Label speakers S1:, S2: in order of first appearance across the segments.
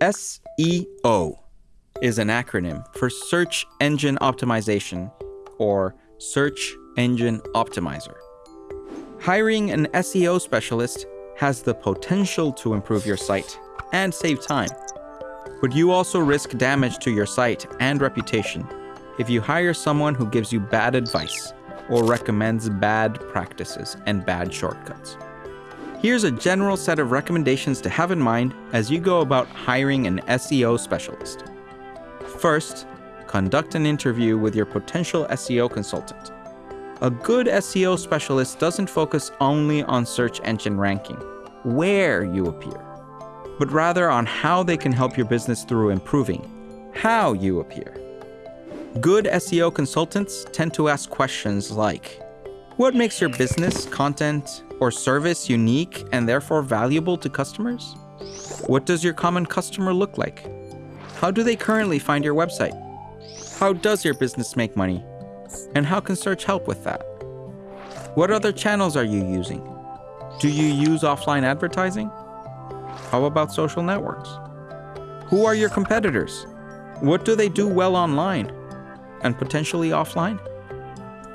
S1: SEO is an acronym for Search Engine Optimization or Search Engine Optimizer. Hiring an SEO specialist has the potential to improve your site and save time. But you also risk damage to your site and reputation if you hire someone who gives you bad advice or recommends bad practices and bad shortcuts. Here's a general set of recommendations to have in mind as you go about hiring an SEO specialist. First, conduct an interview with your potential SEO consultant. A good SEO specialist doesn't focus only on search engine ranking, where you appear, but rather on how they can help your business through improving how you appear. Good SEO consultants tend to ask questions like What makes your business, content, or service unique and therefore valuable to customers? What does your common customer look like? How do they currently find your website? How does your business make money? And how can search help with that? What other channels are you using? Do you use offline advertising? How about social networks? Who are your competitors? What do they do well online and potentially offline?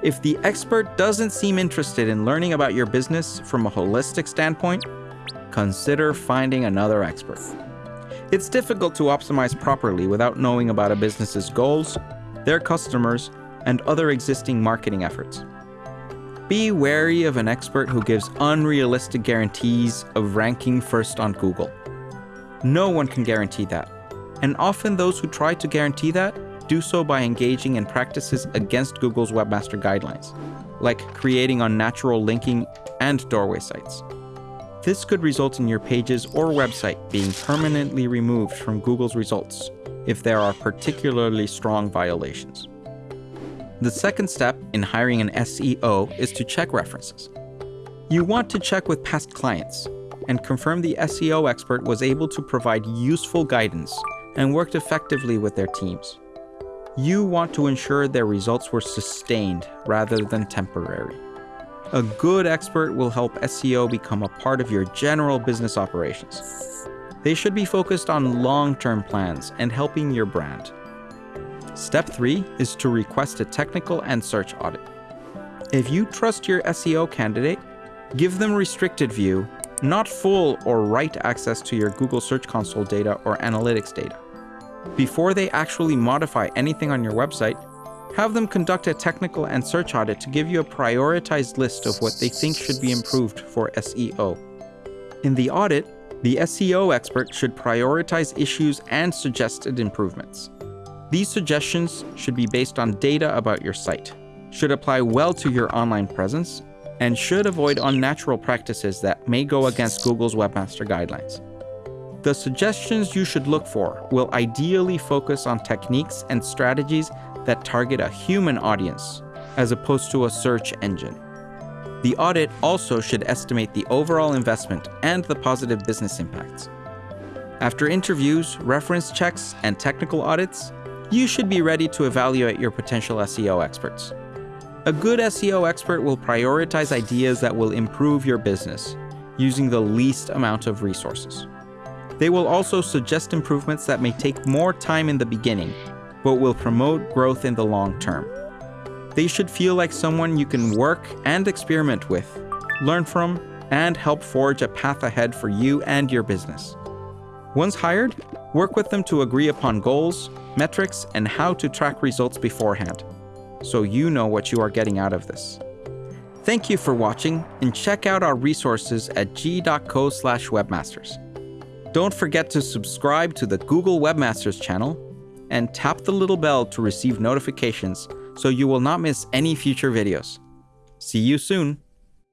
S1: If the expert doesn't seem interested in learning about your business from a holistic standpoint, consider finding another expert. It's difficult to optimize properly without knowing about a business's goals, their customers, and other existing marketing efforts. Be wary of an expert who gives unrealistic guarantees of ranking first on Google. No one can guarantee that, and often those who try to guarantee that do so by engaging in practices against Google's Webmaster Guidelines, like creating unnatural linking and doorway sites. This could result in your pages or website being permanently removed from Google's results if there are particularly strong violations. The second step in hiring an SEO is to check references. You want to check with past clients and confirm the SEO expert was able to provide useful guidance and worked effectively with their teams. You want to ensure their results were sustained rather than temporary. A good expert will help SEO become a part of your general business operations. They should be focused on long-term plans and helping your brand. Step 3 is to request a technical and search audit. If you trust your SEO candidate, give them restricted view, not full or write access to your Google Search Console data or analytics data. Before they actually modify anything on your website, have them conduct a technical and search audit to give you a prioritized list of what they think should be improved for SEO. In the audit, the SEO expert should prioritize issues and suggested improvements. These suggestions should be based on data about your site, should apply well to your online presence, and should avoid unnatural practices that may go against Google's Webmaster Guidelines. The suggestions you should look for will ideally focus on techniques and strategies that target a human audience, as opposed to a search engine. The audit also should estimate the overall investment and the positive business impacts. After interviews, reference checks, and technical audits, you should be ready to evaluate your potential SEO experts. A good SEO expert will prioritize ideas that will improve your business, using the least amount of resources. They will also suggest improvements that may take more time in the beginning, but will promote growth in the long term. They should feel like someone you can work and experiment with, learn from, and help forge a path ahead for you and your business. Once hired, work with them to agree upon goals, metrics, and how to track results beforehand, so you know what you are getting out of this. Thank you for watching, and check out our resources at g.co slash webmasters. Don't forget to subscribe to the Google Webmasters channel, and tap the little bell to receive notifications so you will not miss any future videos. See you soon!